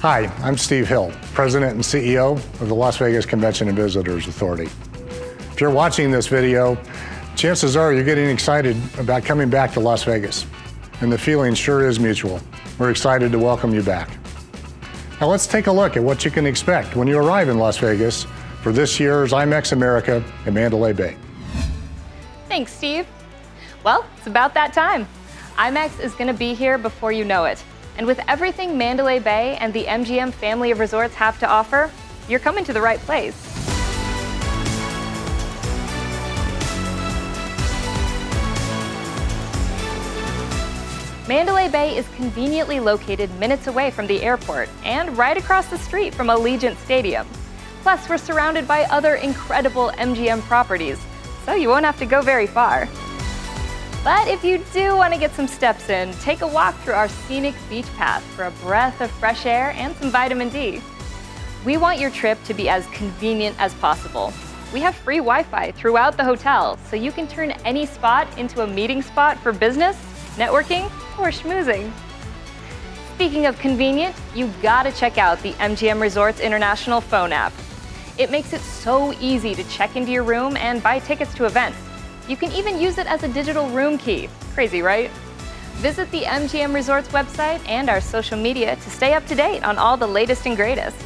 Hi, I'm Steve Hill, President and CEO of the Las Vegas Convention and Visitors Authority. If you're watching this video, chances are you're getting excited about coming back to Las Vegas, and the feeling sure is mutual. We're excited to welcome you back. Now let's take a look at what you can expect when you arrive in Las Vegas for this year's IMEX America at Mandalay Bay. Thanks, Steve. Well, it's about that time. IMEX is going to be here before you know it. And with everything Mandalay Bay and the MGM family of resorts have to offer, you're coming to the right place. Mandalay Bay is conveniently located minutes away from the airport and right across the street from Allegiant Stadium. Plus, we're surrounded by other incredible MGM properties, so you won't have to go very far. But if you do want to get some steps in, take a walk through our scenic beach path for a breath of fresh air and some vitamin D. We want your trip to be as convenient as possible. We have free Wi-Fi throughout the hotel, so you can turn any spot into a meeting spot for business, networking, or schmoozing. Speaking of convenient, you gotta check out the MGM Resorts International phone app. It makes it so easy to check into your room and buy tickets to events. You can even use it as a digital room key. Crazy, right? Visit the MGM Resorts website and our social media to stay up to date on all the latest and greatest.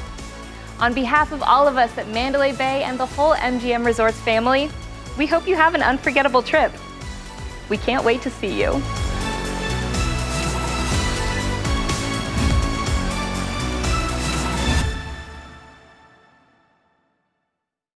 On behalf of all of us at Mandalay Bay and the whole MGM Resorts family, we hope you have an unforgettable trip. We can't wait to see you.